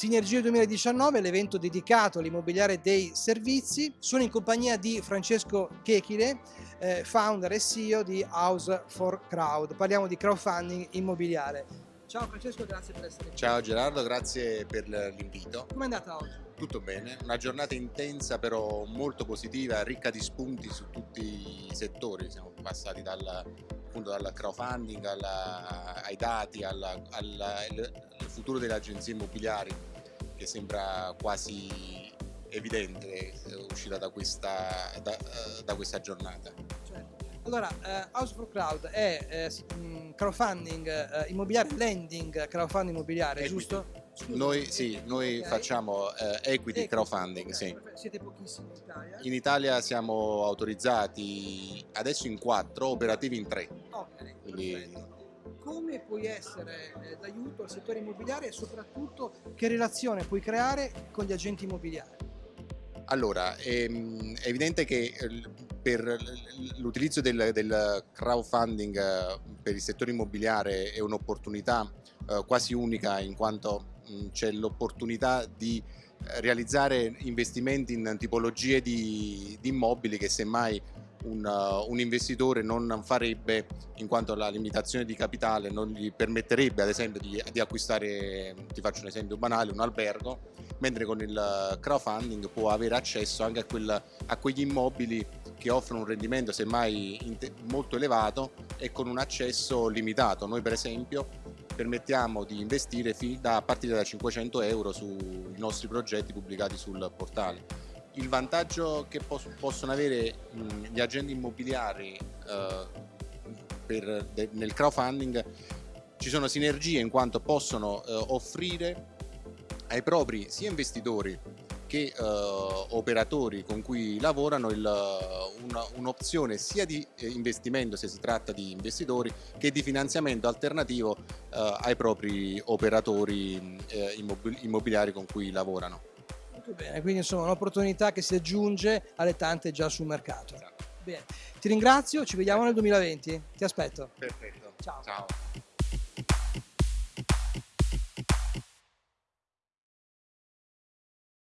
Sinergie 2019, l'evento dedicato all'immobiliare dei servizi. Sono in compagnia di Francesco Chechile, eh, founder e CEO di House for Crowd. Parliamo di crowdfunding immobiliare. Ciao Francesco, grazie per essere qui. Ciao Gerardo, grazie per l'invito. Come è andata oggi? Tutto bene, una giornata intensa però molto positiva, ricca di spunti su tutti i settori. Siamo passati dal, appunto, dal crowdfunding alla, ai dati, alla, alla, al futuro delle agenzie immobiliari che sembra quasi evidente uscita da questa, da, da questa giornata. Certo. Allora, uh, House for Crowd è uh, crowdfunding uh, immobiliare, lending crowdfunding immobiliare, equity. giusto? Scusa, noi, sì, noi okay. facciamo equity, equity, crowdfunding, okay. sì. Siete pochissimi in Italia? In Italia siamo autorizzati adesso in quattro, operativi in tre. Ok, Quindi... Come puoi essere eh, d'aiuto al settore immobiliare e soprattutto che relazione puoi creare con gli agenti immobiliari? Allora, ehm, è evidente che per l'utilizzo del, del, crowdfunding eh, per il settore immobiliare è un'opportunità eh, quasi unica in quanto c'è l'opportunità di eh, realizzare investimenti in tipologie di, di immobili che semmai un, uh, un, investitore non farebbe in quanto la limitazione di capitale non gli permetterebbe ad esempio di, di, acquistare, ti faccio un esempio banale, un albergo, mentre con il crowdfunding può avere accesso anche a, quel, a quegli immobili che offrono un rendimento semmai molto elevato e con un accesso limitato. Noi per esempio permettiamo di investire a partire da 500 euro sui nostri progetti pubblicati sul portale il vantaggio che pos possono avere mh, gli agenti immobiliari eh, per, nel crowdfunding ci sono sinergie in quanto possono eh, offrire ai propri sia investitori che eh, operatori con cui lavorano un'opzione un sia di eh, investimento se si tratta di investitori che di finanziamento alternativo eh, ai propri operatori eh, immobiliari con cui lavorano. Bene, quindi insomma un'opportunità che si aggiunge alle tante già sul mercato. Esatto. Bene, ti ringrazio, ci vediamo nel 2020, ti aspetto. Perfetto. Ciao. Ciao.